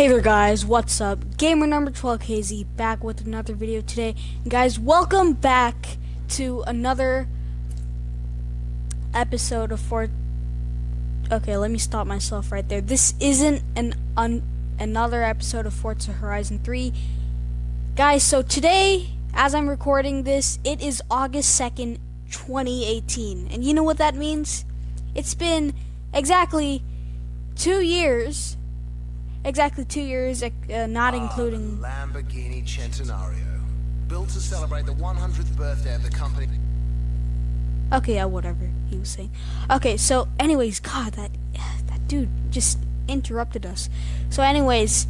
Hey there guys, what's up? Gamer number 12KZ back with another video today. And guys, welcome back to another episode of Fort Okay, let me stop myself right there. This isn't an un another episode of Forza Horizon 3. Guys, so today, as I'm recording this, it is August 2nd, 2018. And you know what that means? It's been exactly two years exactly two years, uh, not ah, including Lamborghini Centenario, built to celebrate the 100th birthday of the company. Okay, yeah, whatever he was saying. Okay, so anyways, God, that that dude just interrupted us. So anyways,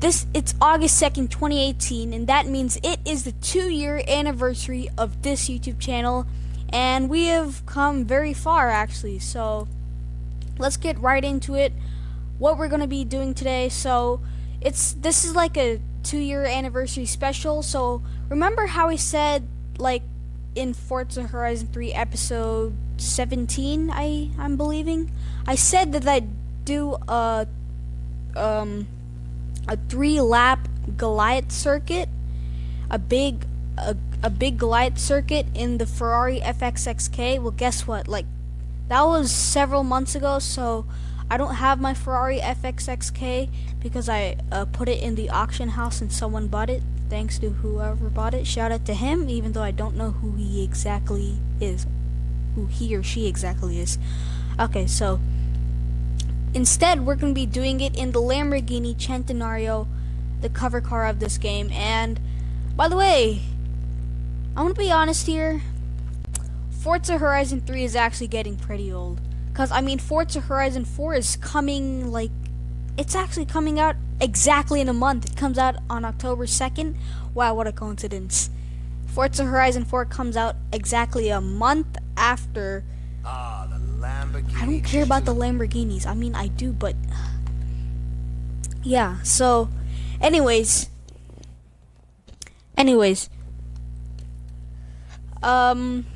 this it's August 2nd, 2018, and that means it is the two-year anniversary of this YouTube channel, and we have come very far actually. So let's get right into it what we're gonna be doing today. So it's this is like a two year anniversary special. So remember how I said like in Forza Horizon 3 episode 17, I I'm believing. I said that I'd do a um a three lap Goliath circuit, a big a, a big Goliath circuit in the Ferrari FXXK. Well, guess what? Like that was several months ago, so I don't have my Ferrari FXXK because I uh, put it in the auction house and someone bought it. Thanks to whoever bought it. Shout out to him, even though I don't know who he exactly is. Who he or she exactly is. Okay, so instead we're going to be doing it in the Lamborghini Centenario, the cover car of this game. And by the way, I'm going to be honest here. Forza Horizon 3 is actually getting pretty old. Because, I mean, Forza Horizon 4 is coming, like, it's actually coming out exactly in a month. It comes out on October 2nd. Wow, what a coincidence. Forza Horizon 4 comes out exactly a month after. Ah, the Lamborghini. I don't care about the Lamborghinis. I mean, I do, but. Yeah, so. Anyways. Anyways. Um.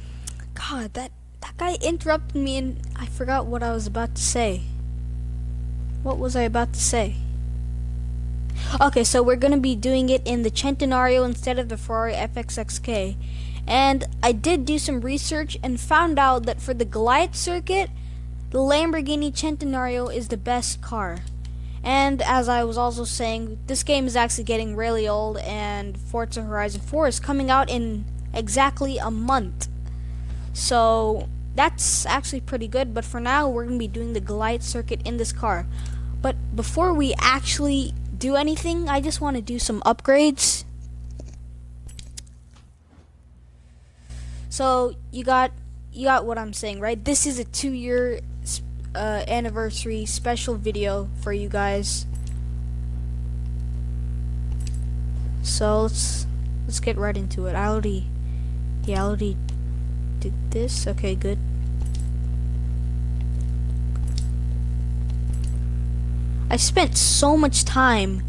God, that that guy interrupted me and I forgot what I was about to say. What was I about to say? Okay, so we're going to be doing it in the Centenario instead of the Ferrari FXXK. And I did do some research and found out that for the Goliath circuit, the Lamborghini Centenario is the best car. And as I was also saying, this game is actually getting really old and Forza Horizon 4 is coming out in exactly a month. So that's actually pretty good, but for now, we're going to be doing the Goliath circuit in this car. But before we actually do anything, I just want to do some upgrades. So, you got you got what I'm saying, right? This is a two-year uh, anniversary special video for you guys. So, let's let's get right into it. I already yeah, I already did this. Okay, good. I spent so much time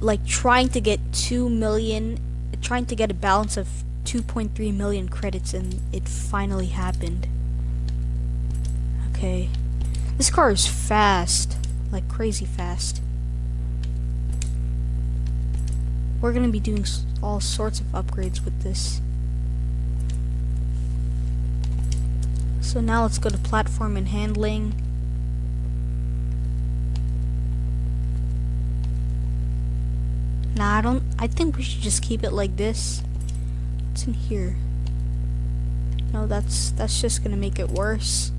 like trying to get 2 million trying to get a balance of 2.3 million credits and it finally happened. Okay. This car is fast. Like crazy fast. We're gonna be doing all sorts of upgrades with this. So now let's go to platform and handling. Nah, I don't, I think we should just keep it like this. What's in here? No, that's, that's just gonna make it worse.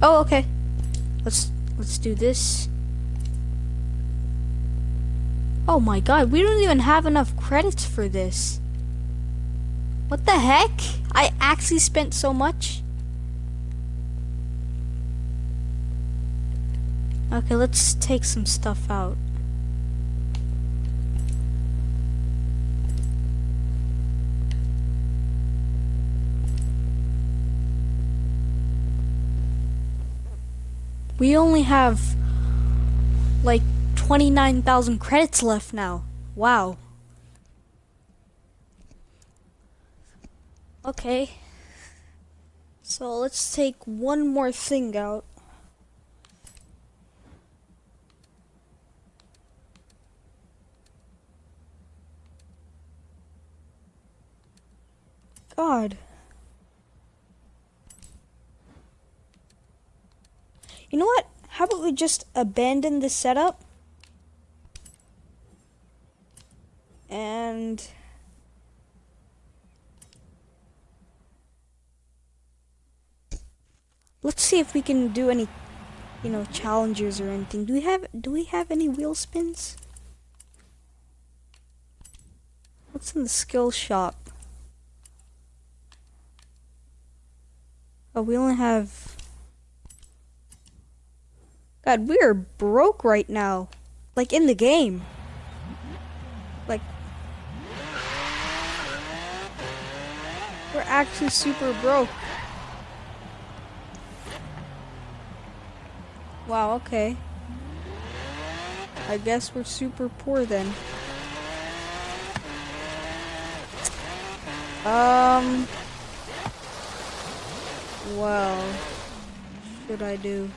Oh, okay. Let's, let's do this. Oh my god, we don't even have enough credits for this. What the heck? I actually spent so much? Okay, let's take some stuff out. We only have like 29,000 credits left now. Wow. Okay. So let's take one more thing out. God. You know what? How about we just abandon this setup? And... Let's see if we can do any, you know, challenges or anything. Do we have, do we have any wheel spins? What's in the skill shop? Oh, we only have... God, we are broke right now. Like, in the game. Like... We're actually super broke. Wow, okay. I guess we're super poor then. Um... Well, should I do?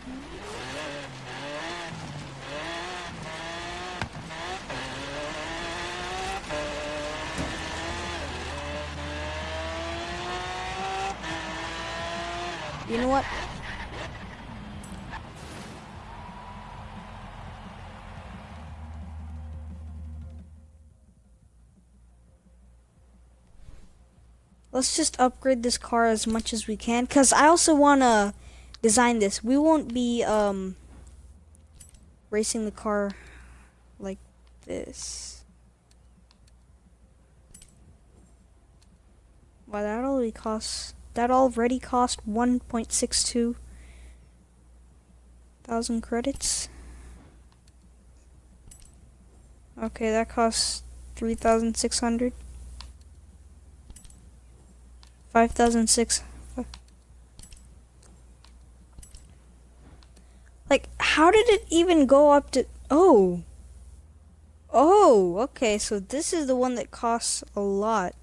You know what? Let's just upgrade this car as much as we can. Because I also want to design this. We won't be um, racing the car like this. Wow, that already costs... That already cost 1.62 thousand credits. Okay, that costs 3,600. 5,006. Like, how did it even go up to... Oh. Oh, okay, so this is the one that costs a lot.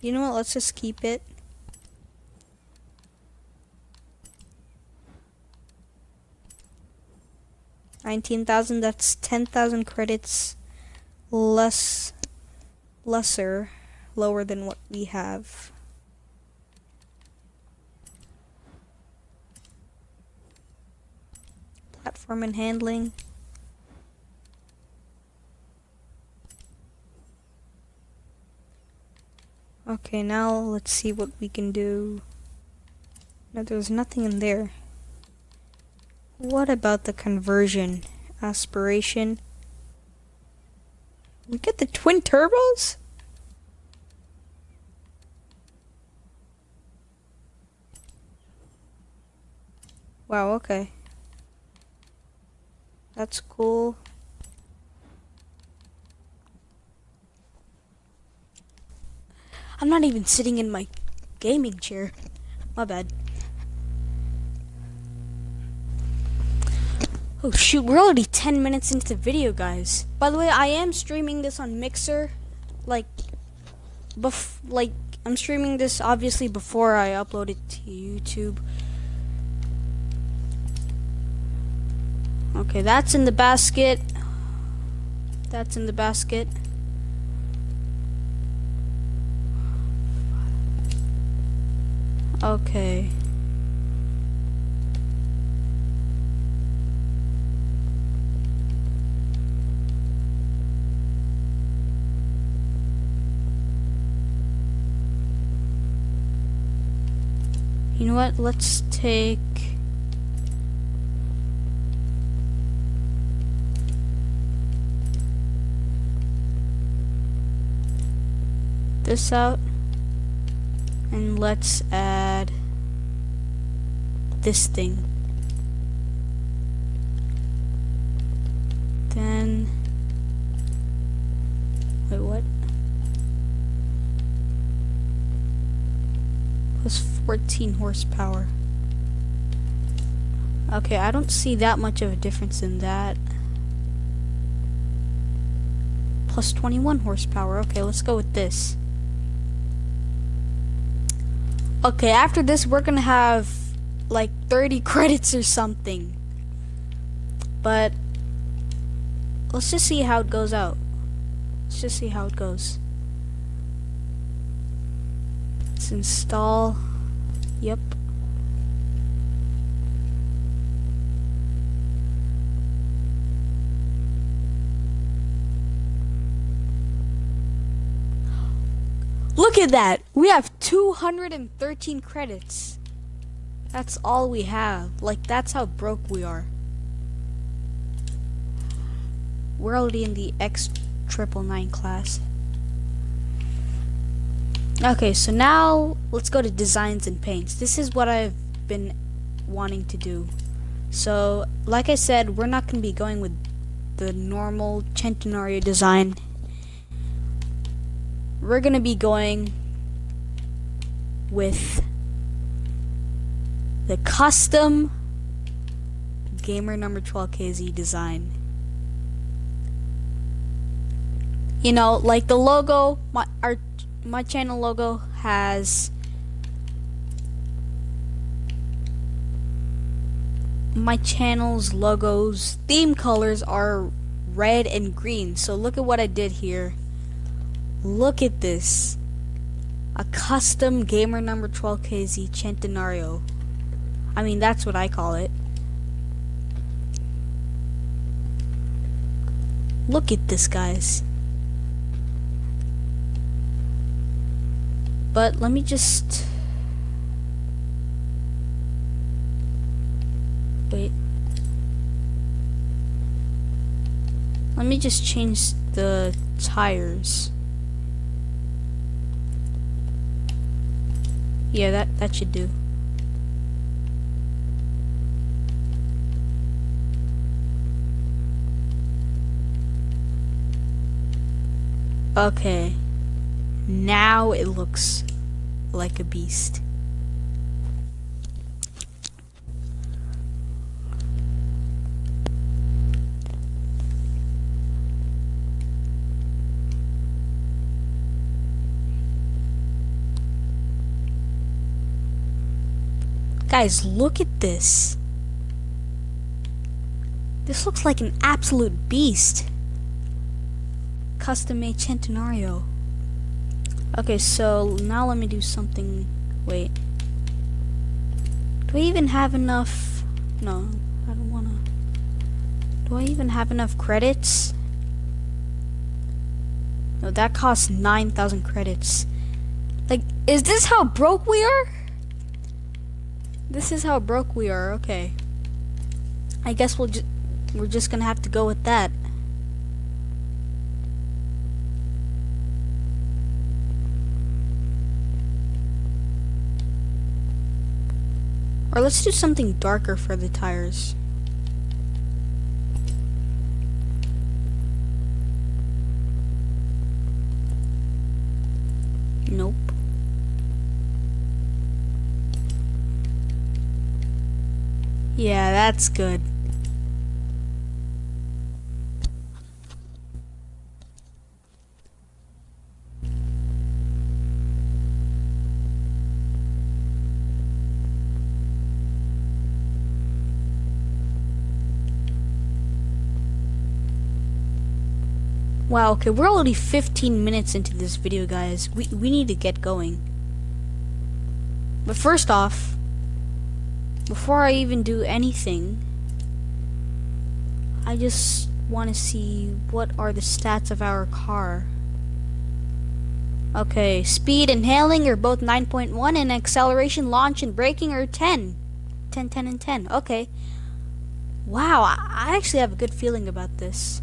You know what? Let's just keep it. Nineteen thousand. That's ten thousand credits less, lesser, lower than what we have. Platform and handling. Okay, now let's see what we can do. No, there's nothing in there. What about the conversion? Aspiration. We get the twin turbos? Wow, okay. That's cool. I'm not even sitting in my gaming chair. My bad. Oh shoot, we're already 10 minutes into the video, guys. By the way, I am streaming this on Mixer. Like, bef like, I'm streaming this obviously before I upload it to YouTube. Okay, that's in the basket. That's in the basket. Okay. You know what? Let's take... this out and let's add this thing. Then wait what? Plus 14 horsepower. Okay I don't see that much of a difference in that. Plus 21 horsepower. Okay let's go with this. Okay, after this, we're gonna have like 30 credits or something. But let's just see how it goes out. Let's just see how it goes. Let's install. Yep. Look at that! We have 213 credits. That's all we have. Like, that's how broke we are. We're already in the X triple nine class. Okay, so now let's go to designs and paints. This is what I've been wanting to do. So, like I said, we're not going to be going with the normal Centenario design we're gonna be going with the custom gamer number 12kz design you know like the logo my our my channel logo has my channel's logos theme colors are red and green so look at what I did here Look at this. A custom gamer number 12KZ Centenario. I mean, that's what I call it. Look at this, guys. But let me just... Wait. Let me just change the tires. Yeah, that, that should do. Okay. Now it looks like a beast. Guys, look at this. This looks like an absolute beast. Custom made Centenario. Okay, so now let me do something. Wait. Do I even have enough? No, I don't wanna. Do I even have enough credits? No, that costs 9,000 credits. Like, is this how broke we are? This is how broke we are, okay. I guess we'll just we're just gonna have to go with that. Or let's do something darker for the tires. Nope. Yeah, that's good. Wow, okay, we're already 15 minutes into this video, guys. We, we need to get going. But first off, before I even do anything, I just want to see what are the stats of our car. Okay, speed and handling are both 9.1 and acceleration, launch, and braking are 10. 10, 10, and 10. Okay. Wow, I actually have a good feeling about this.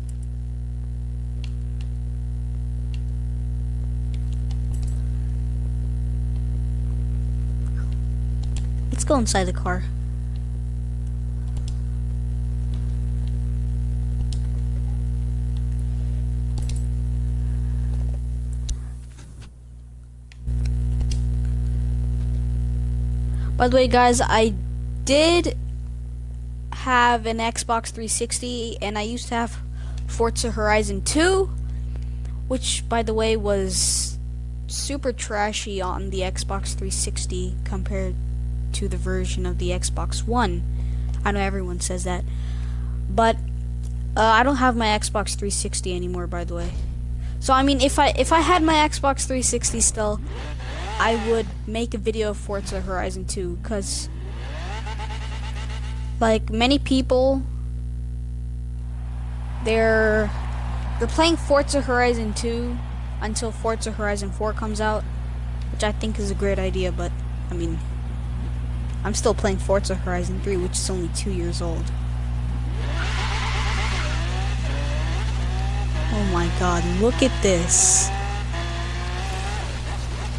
Let's go inside the car. By the way, guys, I did have an Xbox 360, and I used to have Forza Horizon 2, which, by the way, was super trashy on the Xbox 360 compared to the version of the Xbox One. I know everyone says that, but uh, I don't have my Xbox 360 anymore, by the way. So I mean, if I if I had my Xbox 360 still, I would make a video of Forza Horizon 2, cause like many people, they're they're playing Forza Horizon 2 until Forza Horizon 4 comes out, which I think is a great idea, but I mean, I'm still playing Forza Horizon 3, which is only two years old. Oh my god, look at this.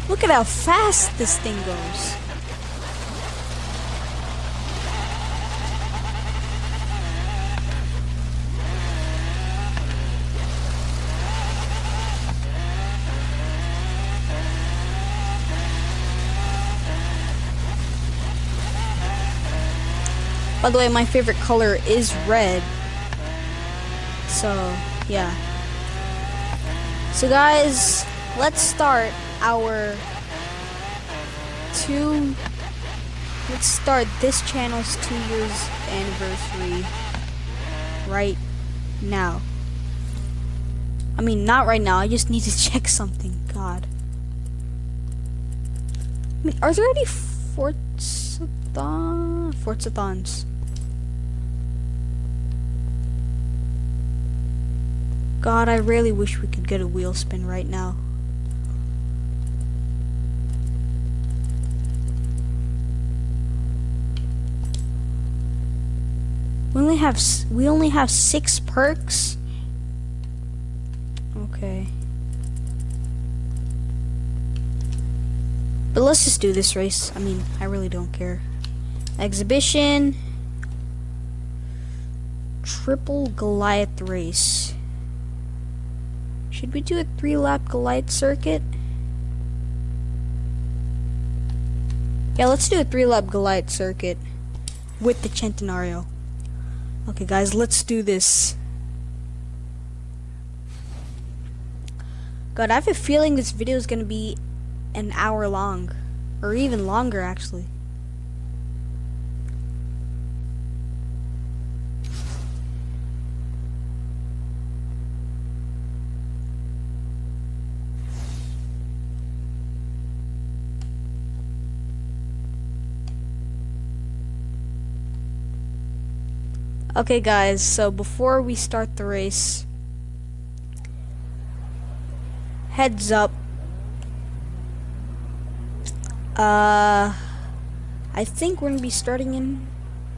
Look at how fast this thing goes. By the way, my favorite color is red. So, yeah. So guys, let's start our two let's start this channel's two years anniversary right now. I mean, not right now. I just need to check something. God. I mean, are there any Forzathon Forzathons? God, I really wish we could get a wheel spin right now. We only have we only have six perks. Okay. But let's just do this race. I mean, I really don't care. Exhibition. Triple Goliath race. Should we do a three-lap Goliath circuit? Yeah, let's do a three-lap Goliath circuit with the Centenario. Okay, guys, let's do this. God, I have a feeling this video is going to be an hour long. Or even longer, actually. Okay guys, so before we start the race, heads up, uh, I think we're gonna be starting in,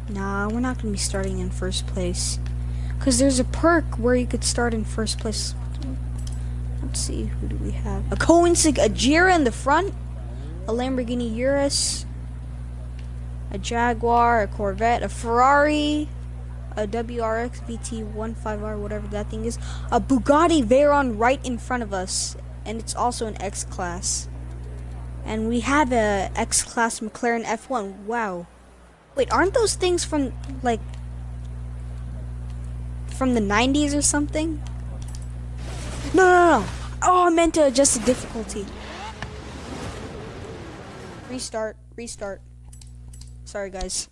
nah, we're not gonna be starting in first place, because there's a perk where you could start in first place. Let's see, who do we have? A Koenigsegg, a Jira in the front, a Lamborghini Urus, a Jaguar, a Corvette, a Ferrari, a WRX VT15R, whatever that thing is, a Bugatti Veyron right in front of us, and it's also an X class. And we have a X class McLaren F1. Wow. Wait, aren't those things from like from the 90s or something? No, no, no. Oh, I meant uh, to adjust the difficulty. Restart, restart. Sorry, guys.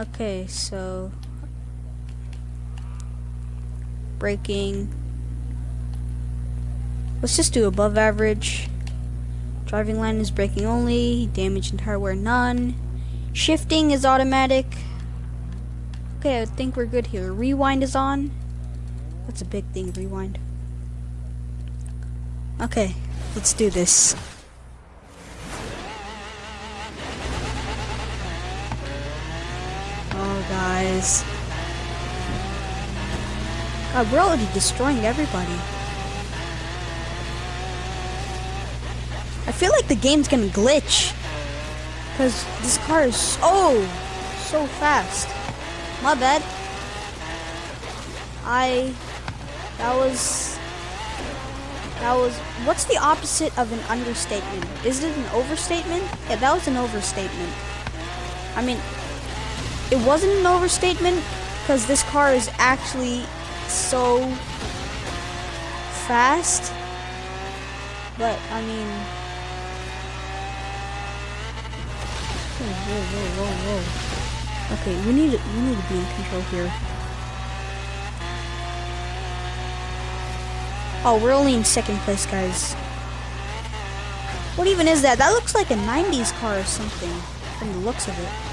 Okay, so braking. Let's just do above average. Driving line is braking only. Damage and hardware none. Shifting is automatic. Okay, I think we're good here. Rewind is on. That's a big thing, rewind. Okay, let's do this. Guys. God, we're already destroying everybody. I feel like the game's gonna glitch. Because this car is so, so fast. My bad. I, that was, that was, what's the opposite of an understatement? Is it an overstatement? Yeah, that was an overstatement. I mean, it wasn't an overstatement because this car is actually so fast. But I mean, whoa, whoa, whoa, whoa. Okay, we need we need to be in control here. Oh, we're only in second place, guys. What even is that? That looks like a 90s car or something, from the looks of it.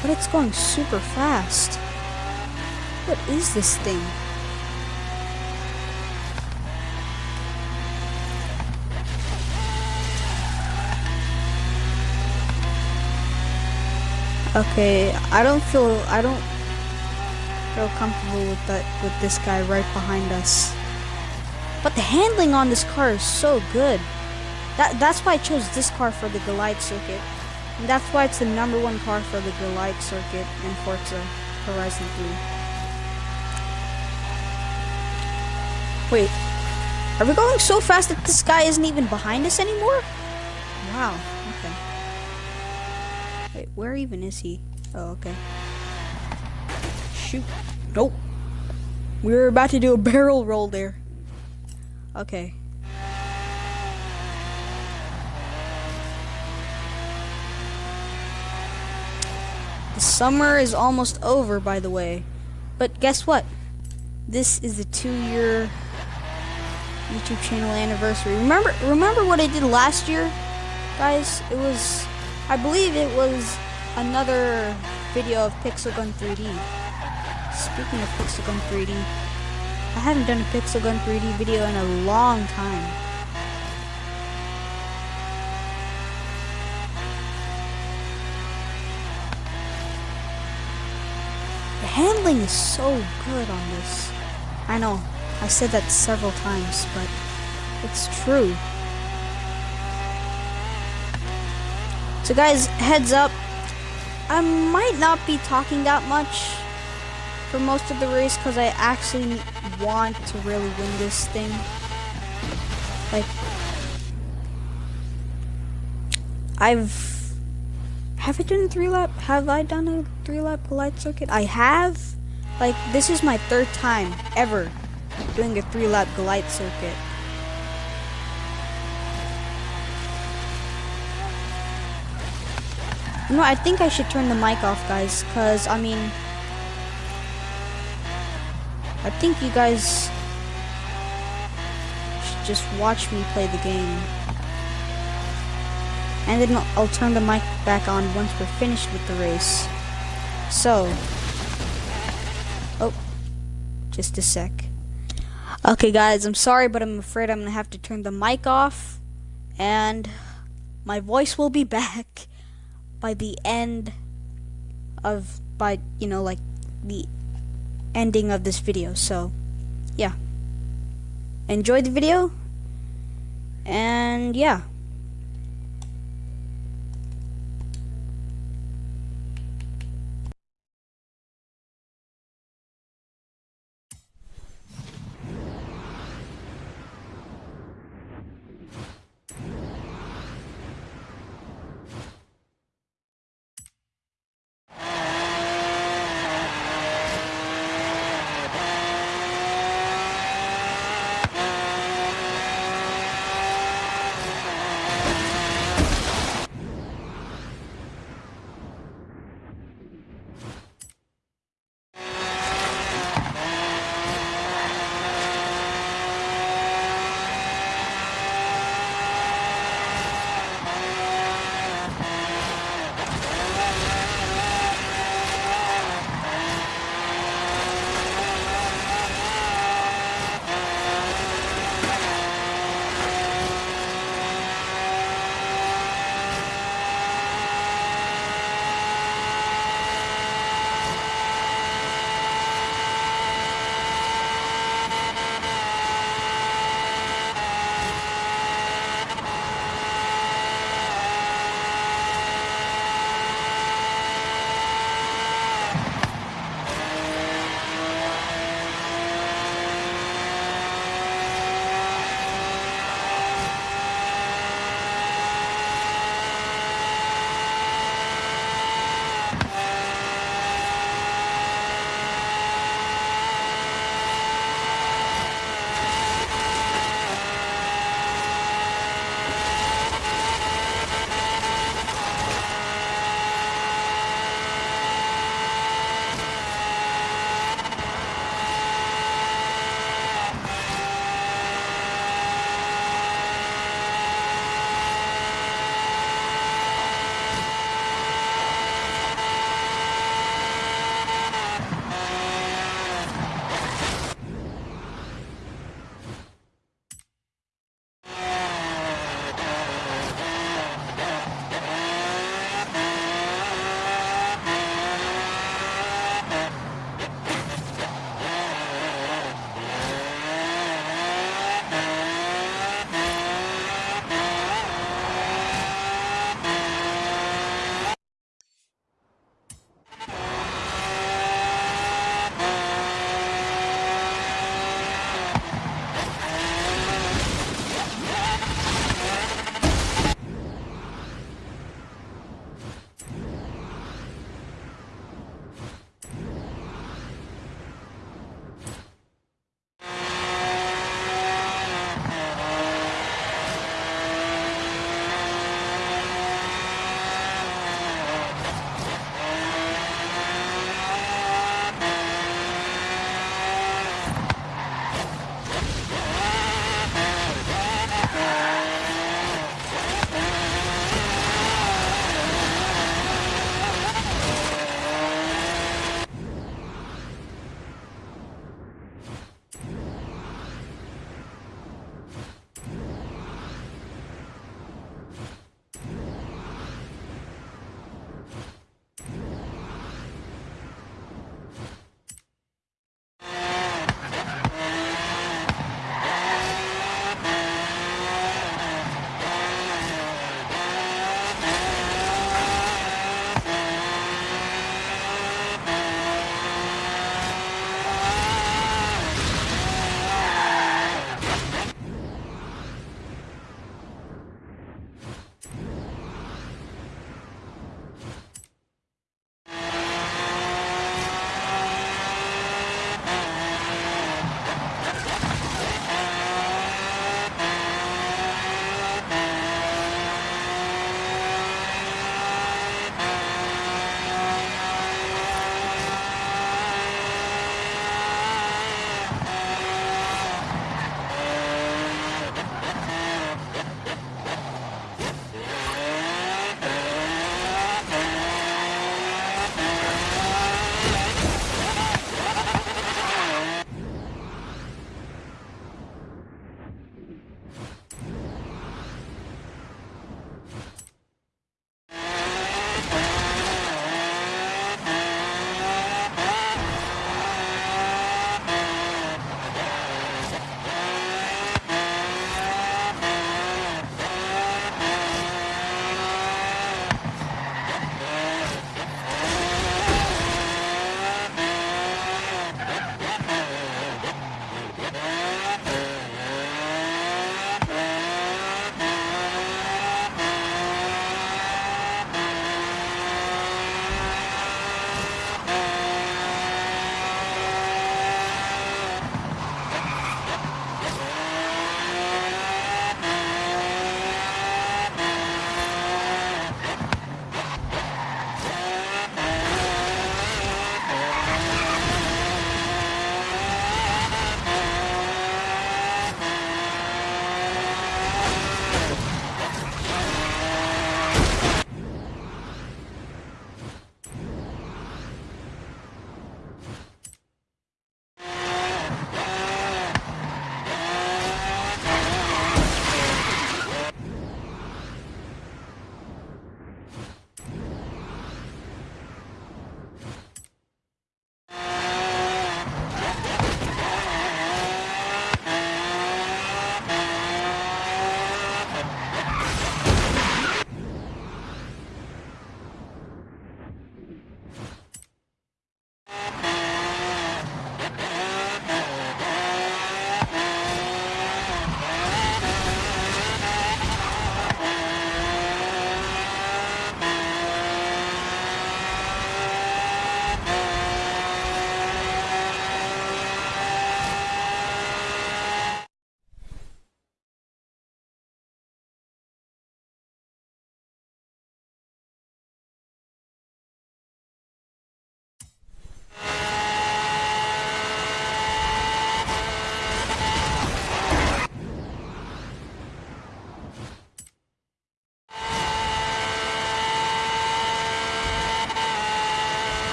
But it's going super fast. What is this thing? Okay, I don't feel I don't feel comfortable with that with this guy right behind us. But the handling on this car is so good. That that's why I chose this car for the Goliath circuit. And that's why it's the number one car for the Goliath circuit in Forza Horizon 3. Wait, are we going so fast that this guy isn't even behind us anymore? Wow, okay. Wait, where even is he? Oh, okay. Shoot. Nope. We were about to do a barrel roll there. Okay. Summer is almost over, by the way. But guess what? This is the two-year YouTube channel anniversary. Remember, remember what I did last year, guys? It was, I believe it was another video of Pixel Gun 3D. Speaking of Pixel Gun 3D, I haven't done a Pixel Gun 3D video in a long time. Handling is so good on this. I know, I said that several times, but it's true. So guys, heads up, I might not be talking that much for most of the race because I actually want to really win this thing. Like, I've have I done a three lap? Have I done a three lap Goliath circuit? I have. Like, this is my third time ever doing a three lap Goliath circuit. You know, I think I should turn the mic off, guys, because, I mean, I think you guys should just watch me play the game. And then I'll turn the mic back on once we're finished with the race. So, oh, just a sec. Okay guys, I'm sorry, but I'm afraid I'm gonna have to turn the mic off, and my voice will be back by the end of, by, you know, like, the ending of this video. So, yeah. Enjoy the video. And, yeah.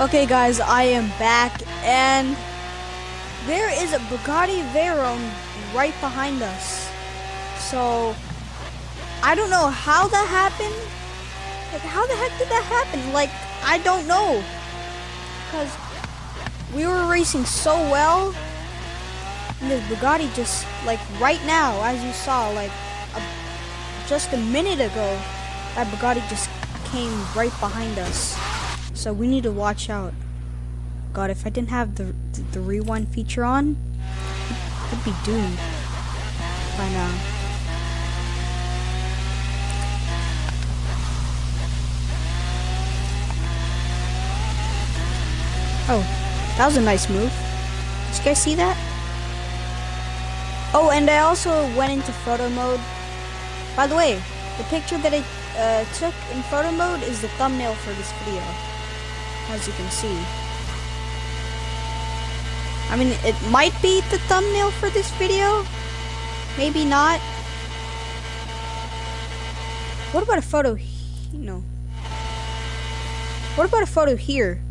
Okay, guys, I am back, and there is a Bugatti Veyron right behind us. So, I don't know how that happened. Like, how the heck did that happen? Like, I don't know. Because we were racing so well, and this Bugatti just, like, right now, as you saw, like, a, just a minute ago, that Bugatti just came right behind us. So we need to watch out. God, if I didn't have the the, the rewind feature on, I'd be doomed by now. Oh, that was a nice move. Did you guys see that? Oh, and I also went into photo mode. By the way, the picture that I uh, took in photo mode is the thumbnail for this video as you can see. I mean, it might be the thumbnail for this video, maybe not. What about a photo? No. What about a photo here?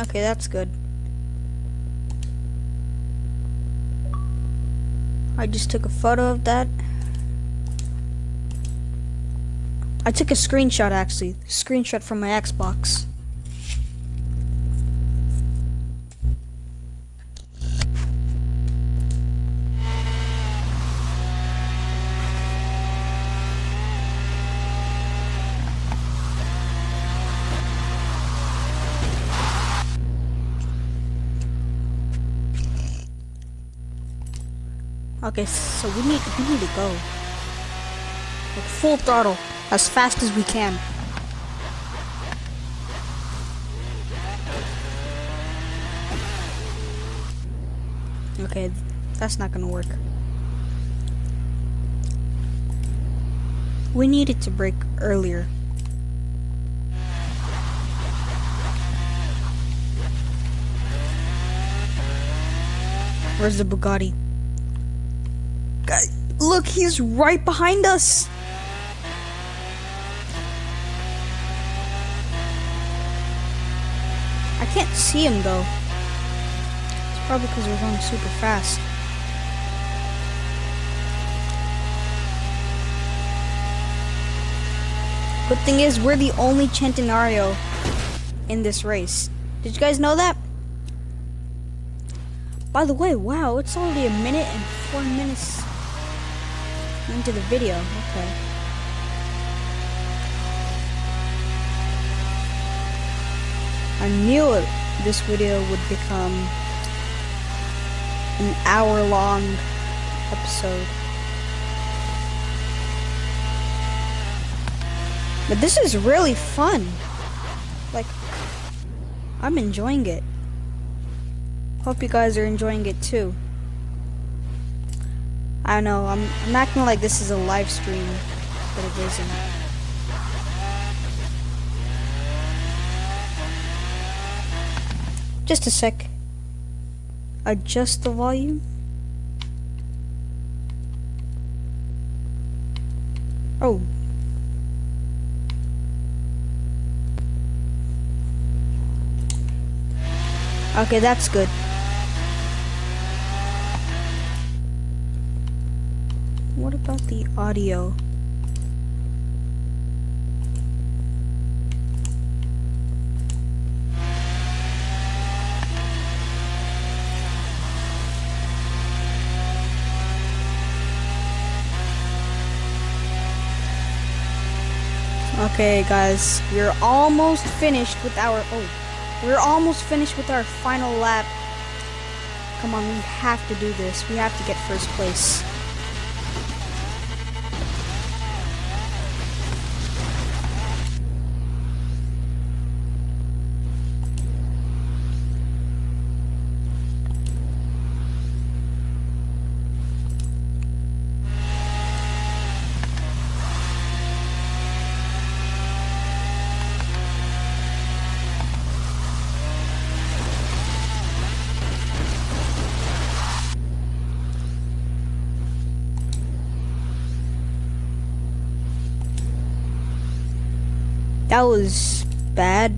Okay, that's good. I just took a photo of that. I took a screenshot actually. Screenshot from my Xbox. Okay, so we need we need to go. Like full throttle, as fast as we can. Okay, that's not gonna work. We needed to brake earlier. Where's the Bugatti? Uh, look, he's right behind us. I can't see him though. It's probably because we're going super fast. Good thing is, we're the only Centenario in this race. Did you guys know that? By the way, wow, it's already a minute and four minutes into the video. Okay. I knew it, this video would become an hour long episode. But this is really fun. Like, I'm enjoying it. Hope you guys are enjoying it too. I know, I'm, I'm acting like this is a live stream, but it isn't. Just a sec. Adjust the volume. Oh. Okay, that's good. About the audio? Okay, guys, we're almost finished with our. Oh, we're almost finished with our final lap. Come on, we have to do this. We have to get first place. That was bad.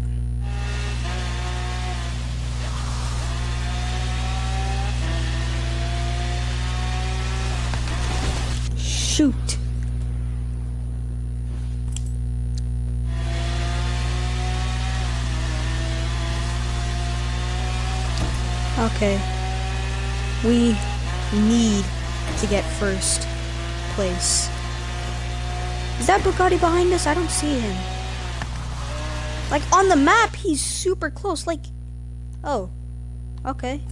Shoot. Okay. We need to get first place. Is that Bugatti behind us? I don't see him. Like on the map, he's super close. Like, oh, okay.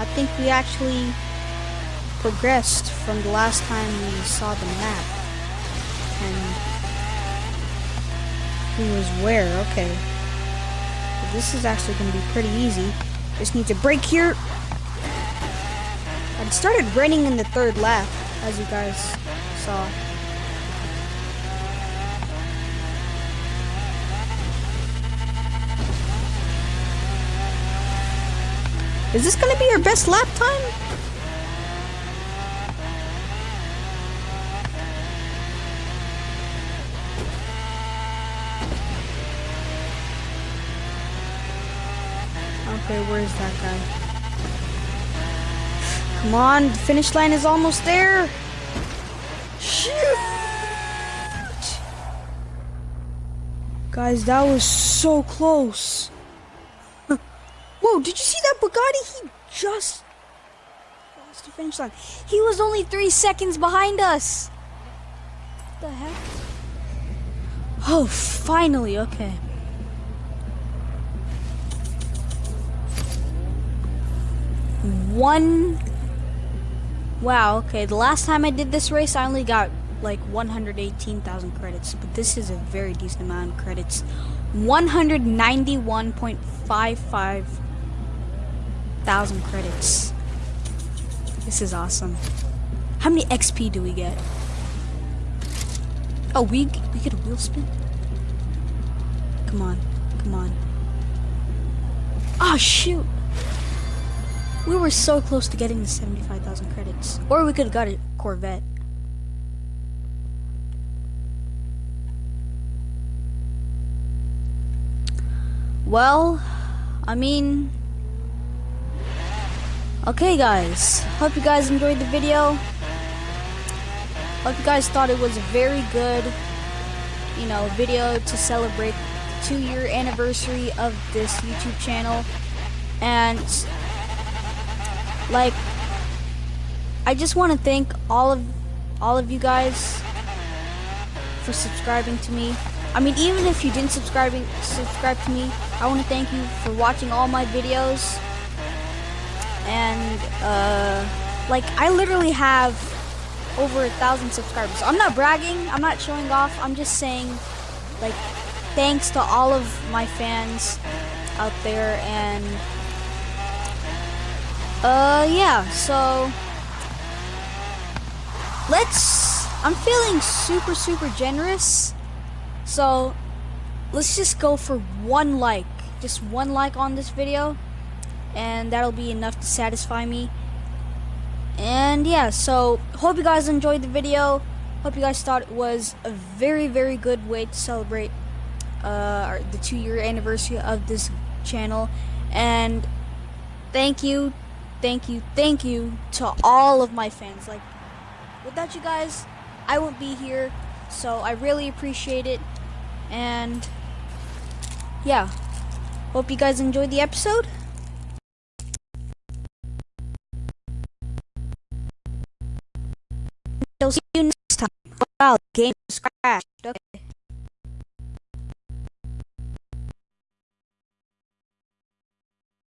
I think we actually progressed from the last time we saw the map. And who was where? Okay. This is actually going to be pretty easy. Just need to brake here. It started raining in the third lap, as you guys saw. Is this gonna be our best lap time? Okay, where's that guy? Come on, the finish line is almost there. Shoot! Guys, that was so close. Bugatti? He just crossed the finish line. He was only three seconds behind us. What the heck? Oh, finally, okay. One. Wow, okay. The last time I did this race, I only got like 118,000 credits, but this is a very decent amount of credits. 191.55 thousand credits. This is awesome. How many XP do we get? Oh, we we get a wheel spin. Come on, come on. Oh shoot! We were so close to getting the seventy-five thousand credits, or we could have got a Corvette. Well, I mean, Okay guys, hope you guys enjoyed the video. Hope you guys thought it was a very good, you know, video to celebrate two year anniversary of this YouTube channel. And, like, I just want to thank all of, all of you guys for subscribing to me. I mean, even if you didn't subscribing subscribe to me, I want to thank you for watching all my videos and uh, like I literally have over a thousand subscribers. I'm not bragging. I'm not showing off. I'm just saying, like, thanks to all of my fans out there, and uh, yeah. So let's. I'm feeling super super generous. So let's just go for one like, just one like on this video and that'll be enough to satisfy me. And yeah so hope you guys enjoyed the video. Hope you guys thought it was a very very good way to celebrate uh, the two year anniversary of this channel. And thank you thank you thank you to all of my fans. Like without you guys I wouldn't be here. So I really appreciate it. And yeah hope you guys enjoyed the episode I'll see you next time. Wow, the game is crashed. Okay.